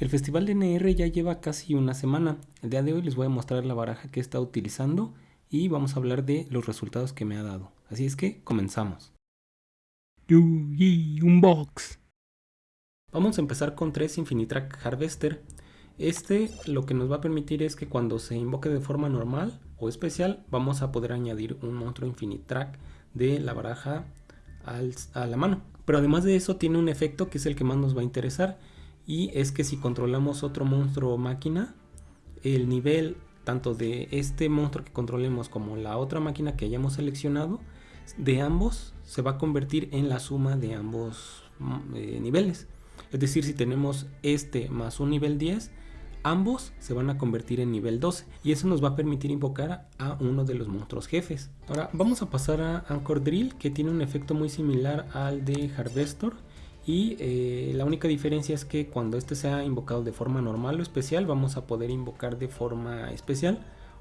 El festival de NR ya lleva casi una semana. El día de hoy les voy a mostrar la baraja que he estado utilizando y vamos a hablar de los resultados que me ha dado. Así es que comenzamos. Unbox. Vamos a empezar con 3 Infinitrack Harvester. Este lo que nos va a permitir es que cuando se invoque de forma normal o especial vamos a poder añadir un monstruo Infinitrack de la baraja a la mano. Pero además de eso tiene un efecto que es el que más nos va a interesar y es que si controlamos otro monstruo máquina, el nivel tanto de este monstruo que controlemos como la otra máquina que hayamos seleccionado, de ambos se va a convertir en la suma de ambos mm, eh, niveles. Es decir, si tenemos este más un nivel 10, ambos se van a convertir en nivel 12 y eso nos va a permitir invocar a uno de los monstruos jefes. Ahora vamos a pasar a Anchor Drill que tiene un efecto muy similar al de Harvestor y eh, la única diferencia es que cuando este sea invocado de forma normal o especial vamos a poder invocar de forma especial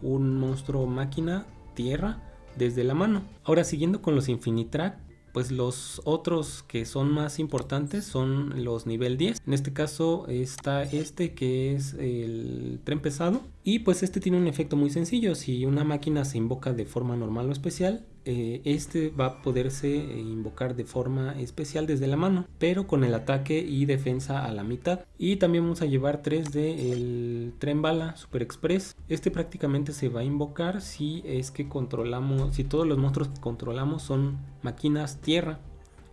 un monstruo máquina tierra desde la mano. Ahora siguiendo con los Infinitrack pues los otros que son más importantes son los nivel 10. En este caso está este que es el tren pesado. Y pues este tiene un efecto muy sencillo. Si una máquina se invoca de forma normal o especial, eh, este va a poderse eh, invocar de forma especial desde la mano, pero con el ataque y defensa a la mitad. Y también vamos a llevar tres de el tren bala super express. Este prácticamente se va a invocar si es que controlamos, si todos los monstruos que controlamos son máquinas tierra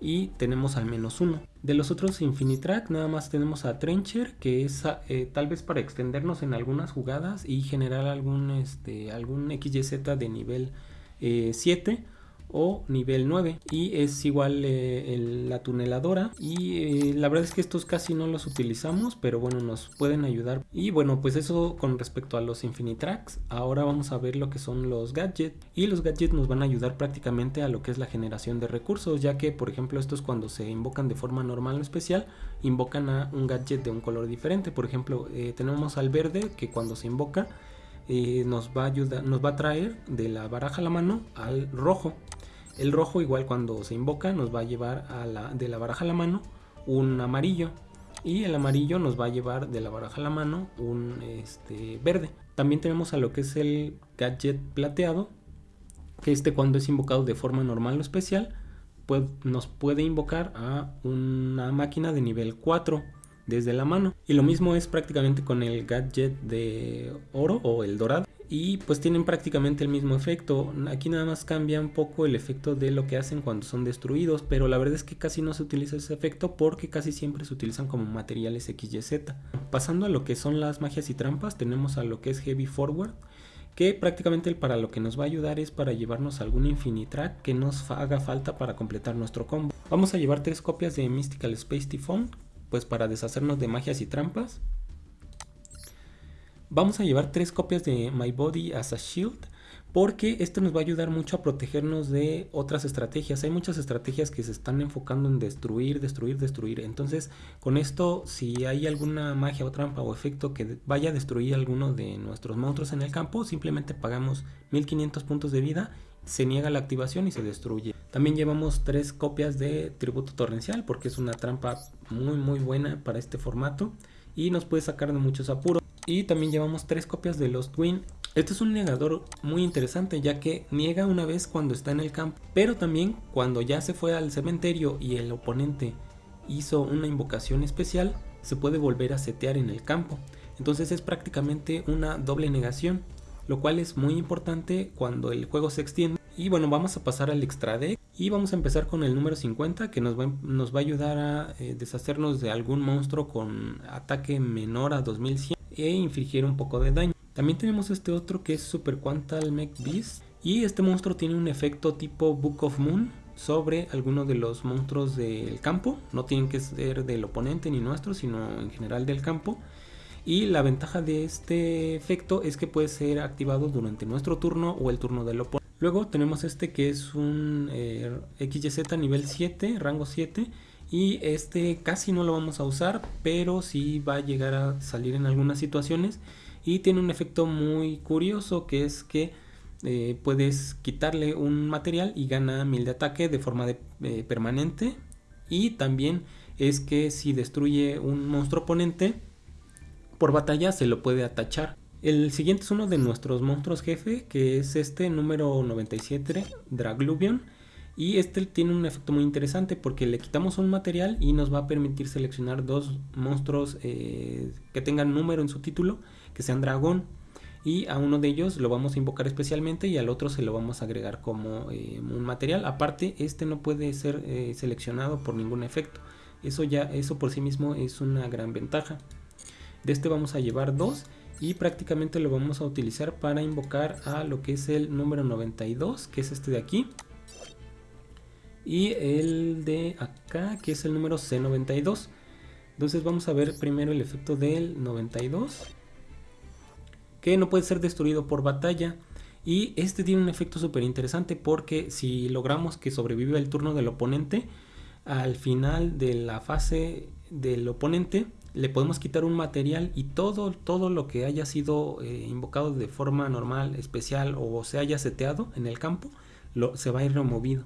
y tenemos al menos uno. De los otros Infinitrack nada más tenemos a Trencher que es eh, tal vez para extendernos en algunas jugadas y generar algún, este, algún XYZ de nivel 7 eh, o nivel 9 y es igual eh, la tuneladora. Y eh, la verdad es que estos casi no los utilizamos pero bueno nos pueden ayudar. Y bueno pues eso con respecto a los Infinitracks ahora vamos a ver lo que son los gadgets. Y los gadgets nos van a ayudar prácticamente a lo que es la generación de recursos ya que por ejemplo estos cuando se invocan de forma normal o especial invocan a un gadget de un color diferente. Por ejemplo tenemos al verde que cuando se invoca nos va a ayudar, nos va a traer de la baraja a la mano al rojo. El rojo igual cuando se invoca nos va a llevar de la baraja a la mano un amarillo y el amarillo nos va a llevar de la baraja a la mano un este, verde. También tenemos a lo que es el gadget plateado, que este cuando es invocado de forma normal o especial, pues nos puede invocar a una máquina de nivel 4 desde la mano. Y lo mismo es prácticamente con el gadget de oro o el dorado. Y pues tienen prácticamente el mismo efecto. Aquí nada más cambia un poco el efecto de lo que hacen cuando son destruidos. Pero la verdad es que casi no se utiliza ese efecto porque casi siempre se utilizan como materiales XYZ. Pasando a lo que son las magias y trampas, tenemos a lo que es Heavy Forward que prácticamente para lo que nos va a ayudar es para llevarnos algún Infinitrack que nos haga falta para completar nuestro combo. Vamos a llevar tres copias de Mystical Space Typhon pues para deshacernos de magias y trampas. Vamos a llevar tres copias de My Body as a Shield porque esto nos va a ayudar mucho a protegernos de otras estrategias. Hay muchas estrategias que se están enfocando en destruir, destruir, destruir. Entonces, con esto, si hay alguna magia o trampa o efecto que vaya a destruir alguno de nuestros monstruos en el campo, simplemente pagamos 1500 puntos de vida, se niega la activación y se destruye. También llevamos tres copias de Tributo Torrencial porque es una trampa muy muy buena para este formato y nos puede sacar de muchos apuros. Y también llevamos tres copias de Lost Twin. Este es un negador muy interesante ya que niega una vez cuando está en el campo, pero también cuando ya se fue al cementerio y el oponente hizo una invocación especial, se puede volver a setear en el campo. Entonces es prácticamente una doble negación, lo cual es muy importante cuando el juego se extiende. Y bueno, vamos a pasar al extra deck y vamos a empezar con el número 50 que nos va, nos va a ayudar a eh, deshacernos de algún monstruo con ataque menor a 2100 e infligir un poco de daño. También tenemos este otro que es Super Quantal Mech Beast y este monstruo tiene un efecto tipo Book of Moon sobre alguno de los monstruos del campo. No tienen que ser del oponente ni nuestro, sino en general del campo. Y la ventaja de este efecto es que puede ser activado durante nuestro turno o el turno del oponente. Luego tenemos este que es un eh, XYZ nivel 7, rango 7. Y este casi no lo vamos a usar, pero sí va a llegar a salir en algunas situaciones. Y tiene un efecto muy curioso que es que eh, puedes quitarle un material y gana 1000 de ataque de forma eh, permanente. Y también es que si destruye un monstruo oponente, por batalla se lo puede atachar. El siguiente es uno de nuestros monstruos jefe, que es este número 97, Dragluvion. Y este tiene un efecto muy interesante porque le quitamos un material y nos va a permitir seleccionar dos monstruos eh, que tengan número en su título, que sean dragón. Y a uno de ellos lo vamos a invocar especialmente y al otro se lo vamos a agregar como eh, un material. Aparte, este no puede ser eh, seleccionado por ningún efecto. Eso ya, eso por sí mismo es una gran ventaja. De este vamos a llevar dos y prácticamente lo vamos a utilizar para invocar a lo que es el número 92, que es este de aquí. Y el de acá, que es el número C92. Entonces vamos a ver primero el efecto del 92. Que no puede ser destruido por batalla. Y este tiene un efecto súper interesante porque si logramos que sobreviva el turno del oponente, al final de la fase del oponente le podemos quitar un material y todo, todo lo que haya sido eh, invocado de forma normal, especial o se haya seteado en el campo, lo, se va a ir removido.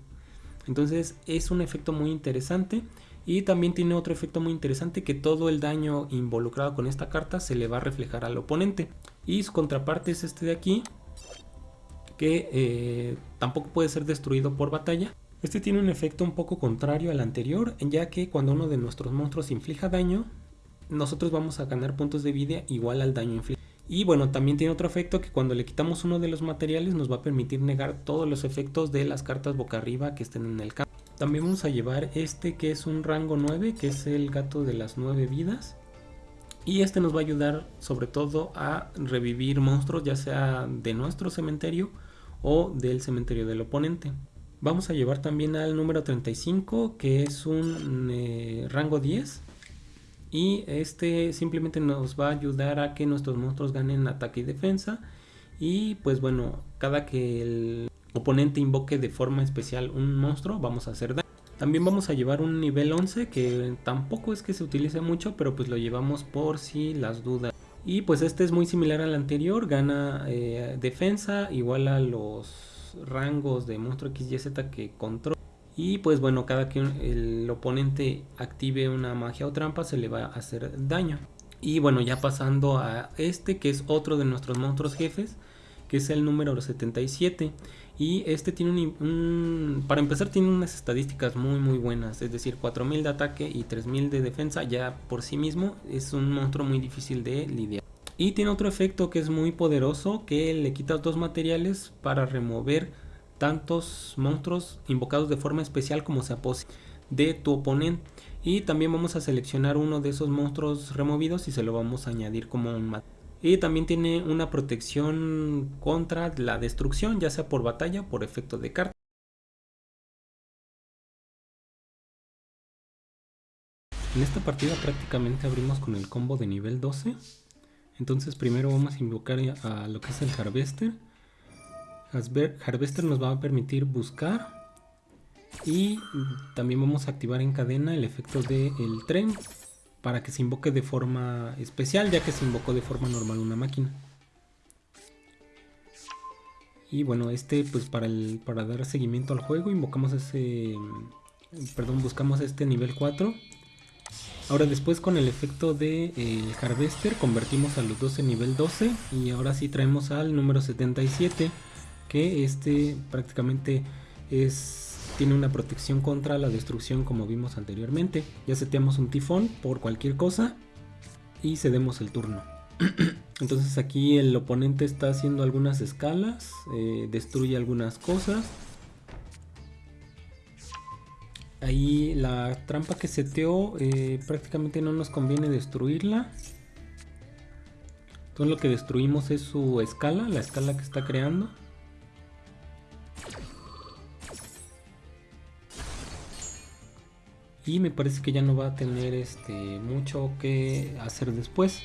Entonces es un efecto muy interesante y también tiene otro efecto muy interesante que todo el daño involucrado con esta carta se le va a reflejar al oponente. Y su contraparte es este de aquí, que eh, tampoco puede ser destruido por batalla. Este tiene un efecto un poco contrario al anterior, ya que cuando uno de nuestros monstruos inflija daño, nosotros vamos a ganar puntos de vida igual al daño infligido. Y bueno, también tiene otro efecto que cuando le quitamos uno de los materiales nos va a permitir negar todos los efectos de las cartas boca arriba que estén en el campo. También vamos a llevar este que es un rango 9, que es el gato de las 9 vidas. Y este nos va a ayudar sobre todo a revivir monstruos ya sea de nuestro cementerio o del cementerio del oponente. Vamos a llevar también al número 35 que es un eh, rango 10 y este simplemente nos va a ayudar a que nuestros monstruos ganen ataque y defensa. Y pues bueno cada que el oponente invoque de forma especial un monstruo vamos a hacer daño. También vamos a llevar un nivel 11 que tampoco es que se utilice mucho pero pues lo llevamos por si las dudas. Y pues este es muy similar al anterior gana eh, defensa igual a los rangos de monstruo XYZ que controla y pues bueno, cada que el oponente active una magia o trampa se le va a hacer daño. Y bueno, ya pasando a este que es otro de nuestros monstruos jefes, que es el número 77. Y este tiene un, para empezar tiene unas estadísticas muy muy buenas, es decir 4000 de ataque y 3000 de defensa ya por sí mismo es un monstruo muy difícil de lidiar. Y tiene otro efecto que es muy poderoso que le quita dos materiales para remover tantos monstruos invocados de forma especial como sea posible de tu oponente. Y también vamos a seleccionar uno de esos monstruos removidos y se lo vamos a añadir como un mat y también tiene una protección contra la destrucción ya sea por batalla o por efecto de carta. En esta partida prácticamente abrimos con el combo de nivel 12 entonces primero vamos a invocar a lo que es el Harvester Harvester nos va a permitir buscar y también vamos a activar en cadena el efecto del tren para que se invoque de forma especial ya que se invocó de forma normal una máquina. Y bueno, este pues para, el, para dar seguimiento al juego invocamos ese, perdón, buscamos este nivel 4. Ahora después con el efecto de eh, Harvester convertimos a los 12 nivel 12 y ahora sí traemos al número 77 que este prácticamente es tiene una protección contra la destrucción como vimos anteriormente. Ya seteamos un tifón por cualquier cosa y cedemos el turno. Entonces aquí el oponente está haciendo algunas escalas, eh, destruye algunas cosas. Ahí la trampa que seteó eh, prácticamente no nos conviene destruirla. Entonces lo que destruimos es su escala, la escala que está creando. Y me parece que ya no va a tener este mucho que hacer después.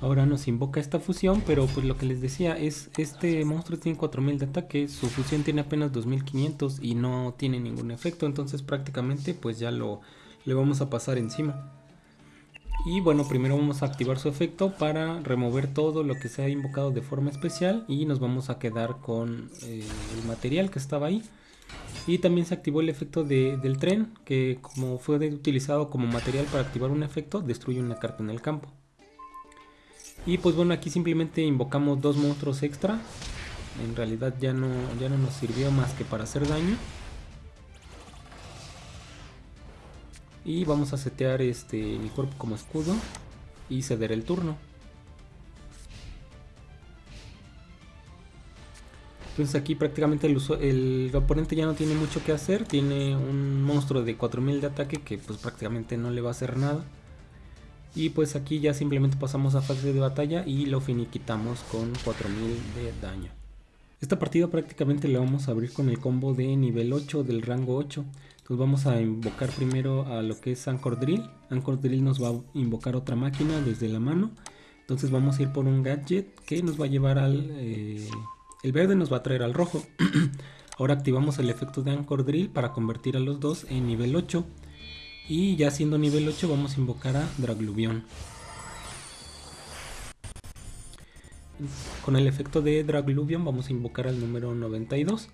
Ahora nos invoca esta fusión pero pues lo que les decía es este monstruo tiene 4000 de ataque su fusión tiene apenas 2500 y no tiene ningún efecto entonces prácticamente pues ya lo le vamos a pasar encima y bueno, primero vamos a activar su efecto para remover todo lo que se ha invocado de forma especial y nos vamos a quedar con eh, el material que estaba ahí. Y también se activó el efecto del tren, que como fue utilizado como material para activar un efecto, destruye una carta en el campo. Y pues bueno, aquí simplemente invocamos dos monstruos extra. En realidad ya no, ya no nos sirvió más que para hacer daño. Y vamos a setear este, mi cuerpo como escudo y ceder el turno. Entonces aquí prácticamente el, el, oponente ya no tiene mucho que hacer. Tiene un monstruo de 4000 de ataque que pues prácticamente no le va a hacer nada. Y pues aquí ya simplemente pasamos a fase de batalla y lo finiquitamos con 4000 de daño. Esta partida prácticamente la vamos a abrir con el combo de nivel 8 del rango 8. Entonces vamos a invocar primero a lo que es Anchor Drill. Anchor Drill nos va a invocar otra máquina desde la mano. Entonces vamos a ir por un gadget que nos va a llevar al... Eh, el verde nos va a traer al rojo. Ahora activamos el efecto de Anchor Drill para convertir a los dos en nivel 8. Y ya siendo nivel 8 vamos a invocar a Dragluvion. Con el efecto de Dragluvion vamos a invocar al número 92.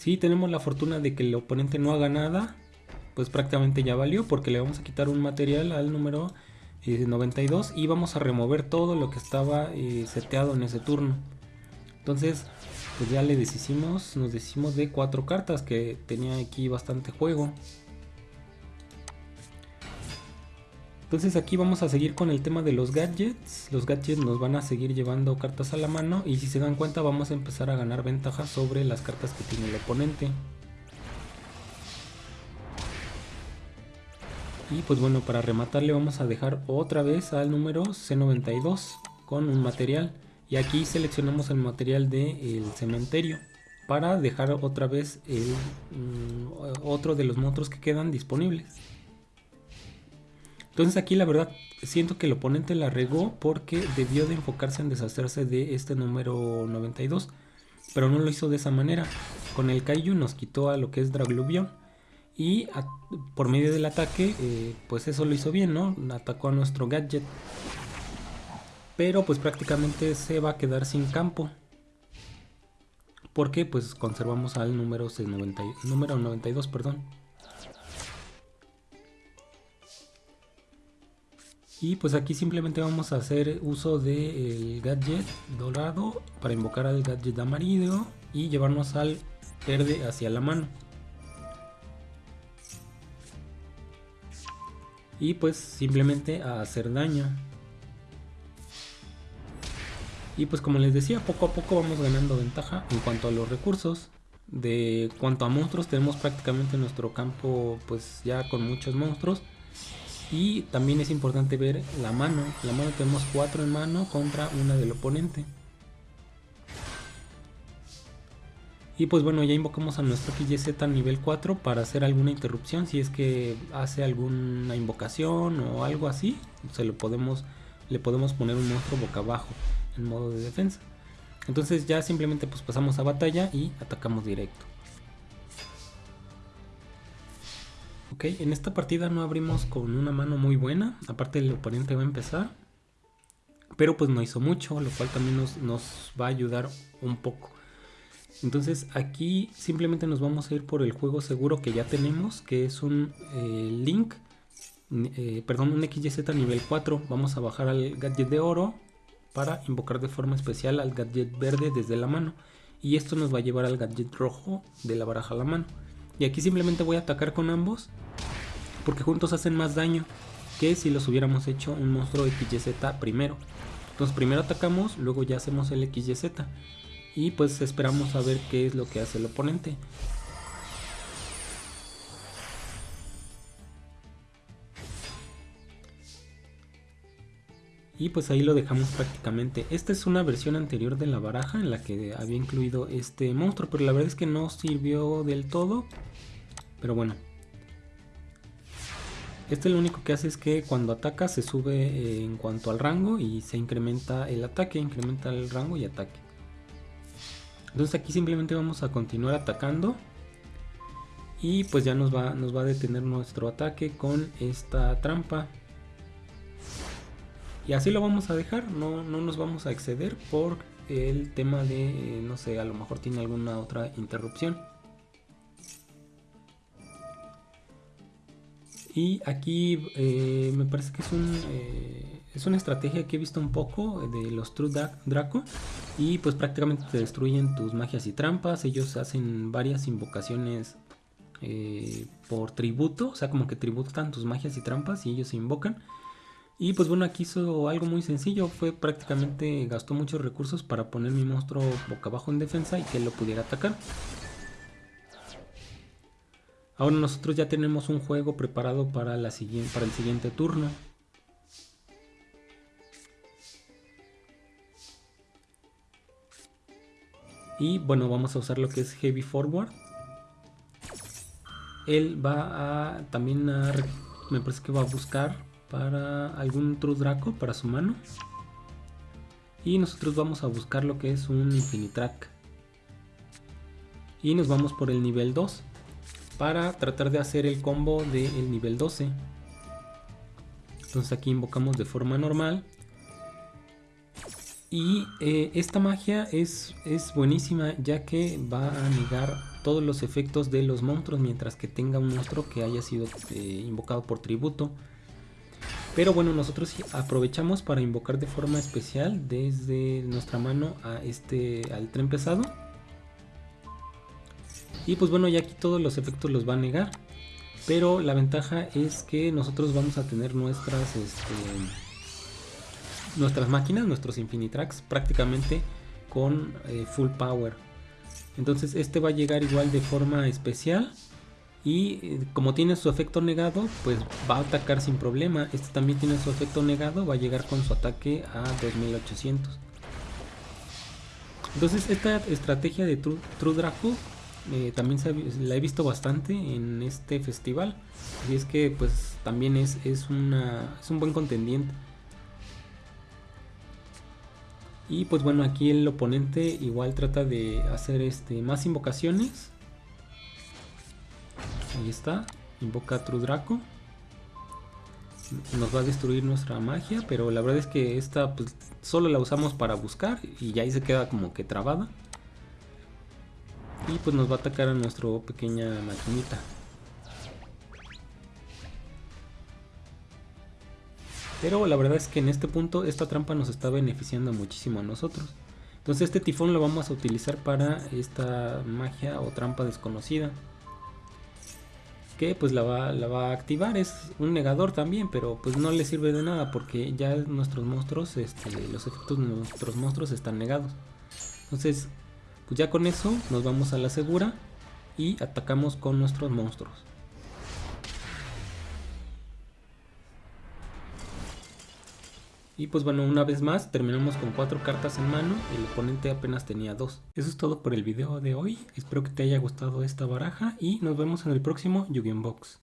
Si tenemos la fortuna de que el oponente no haga nada, pues prácticamente ya valió porque le vamos a quitar un material al número 92 eh, y vamos a remover todo lo que estaba eh, seteado en ese turno. Entonces, pues ya le deshicimos, nos deshicimos de cuatro cartas que tenía aquí bastante juego. Entonces aquí vamos a seguir con el tema de los gadgets. Los gadgets nos van a seguir llevando cartas a la mano y si se dan cuenta vamos a empezar a ganar ventaja sobre las cartas que tiene el oponente. Y pues bueno, para rematarle vamos a dejar otra vez al número C92 con un material. Y aquí seleccionamos el material del cementerio para dejar otra vez el, mm, otro de los monstruos que quedan disponibles. Entonces aquí la verdad siento que el oponente la regó porque debió de enfocarse en deshacerse de este número 92. Pero no lo hizo de esa manera. Con el Kaiju nos quitó a lo que es Dragluvion. Y por medio del ataque, eh, pues eso lo hizo bien, ¿no? Atacó a nuestro gadget. Pero pues prácticamente se va a quedar sin campo. Porque pues conservamos al número, 90, número 92, perdón. Y pues aquí simplemente vamos a hacer uso del gadget dorado para invocar al gadget amarillo y llevarnos al verde hacia la mano. Y pues simplemente a hacer daño. Y pues como les decía, poco a poco vamos ganando ventaja en cuanto a los recursos. De cuanto a monstruos, tenemos prácticamente nuestro campo pues ya con muchos monstruos. Y también es importante ver la mano. La mano tenemos 4 en mano contra una del oponente. Y pues bueno, ya invocamos a nuestro XYZ nivel 4 para hacer alguna interrupción. Si es que hace alguna invocación o algo así, se lo podemos, le podemos poner un monstruo boca abajo en modo de defensa. Entonces ya simplemente pues pasamos a batalla y atacamos directo. En esta partida no abrimos con una mano muy buena, aparte el oponente va a empezar, pero pues no hizo mucho, lo cual también nos, va a ayudar un poco. Entonces aquí simplemente nos vamos a ir por el juego seguro que ya tenemos, que es un eh, Link, eh, perdón, un XYZ nivel 4. Vamos a bajar al gadget de oro para invocar de forma especial al gadget verde desde la mano. Y esto nos va a llevar al gadget rojo de la baraja a la mano. Y aquí simplemente voy a atacar con ambos. Porque juntos hacen más daño que si los hubiéramos hecho un monstruo XYZ primero. Entonces primero atacamos, luego ya hacemos el XYZ. Y pues esperamos a ver qué es lo que hace el oponente. Y pues ahí lo dejamos prácticamente. Esta es una versión anterior de la baraja en la que había incluido este monstruo, pero la verdad es que no sirvió del todo. Pero bueno. Este lo único que hace es que cuando ataca se sube eh, en cuanto al rango y se incrementa el ataque, incrementa el rango y ataque. Entonces aquí simplemente vamos a continuar atacando. Y pues ya nos va, nos va a detener nuestro ataque con esta trampa. Y así lo vamos a dejar, no, no nos vamos a exceder por el tema de, eh, no sé, a lo mejor tiene alguna otra interrupción. Y aquí eh, me parece que es, un, eh, es una estrategia que he visto un poco de los True Draco. Y pues prácticamente te destruyen tus magias y trampas. Ellos hacen varias invocaciones por tributo. O sea, como que tributan tus magias y trampas y ellos se invocan. Y pues bueno, aquí hizo algo muy sencillo, fue prácticamente gastó muchos recursos para poner mi monstruo boca abajo en defensa y que él lo pudiera atacar. Ahora nosotros ya tenemos un juego preparado para, la siguiente, para el siguiente turno. Y bueno, vamos a usar lo que es Heavy Forward. Él va a también a, me parece que va a buscar para algún True Draco para su mano. Y nosotros vamos a buscar lo que es un Infinitrack. Y nos vamos por el nivel 2 para tratar de hacer el combo del nivel 12. Entonces aquí invocamos de forma normal y eh, esta magia es, es buenísima ya que va a negar todos los efectos de los monstruos mientras que tenga un monstruo que haya sido eh, invocado por tributo. Pero bueno, nosotros aprovechamos para invocar de forma especial desde nuestra mano a este, al tren pesado. Y pues bueno, ya aquí todos los efectos los va a negar. Pero la ventaja es que nosotros vamos a tener nuestras... Este, nuestras máquinas, nuestros Infinitracks, prácticamente con eh, full power. Entonces este va a llegar igual de forma especial y eh, como tiene su efecto negado, pues va a atacar sin problema. Este también tiene su efecto negado, va a llegar con su ataque a 2800. Entonces esta estrategia de True, Draco eh, también la he visto bastante en este festival. Y es que pues también es, es, una, es un buen contendiente. Y pues bueno, aquí el oponente igual trata de hacer este más invocaciones. Ahí está, invoca True Draco. Nos va a destruir nuestra magia, pero la verdad es que esta pues, solo la usamos para buscar y ahí se queda como que trabada. Y pues nos va a atacar a nuestra pequeña maquinita. Pero la verdad es que en este punto esta trampa nos está beneficiando muchísimo a nosotros. Entonces este tifón lo vamos a utilizar para esta magia o trampa desconocida. Que pues la va, a activar, es un negador también, pero pues no le sirve de nada porque ya nuestros monstruos, este, los efectos de nuestros monstruos están negados. Entonces pues ya con eso nos vamos a la segura y atacamos con nuestros monstruos. Y pues bueno, una vez más terminamos con cuatro cartas en mano, el oponente apenas tenía dos. Eso es todo por el video de hoy, espero que te haya gustado esta baraja y nos vemos en el próximo Yu-Gi-Oh! Box.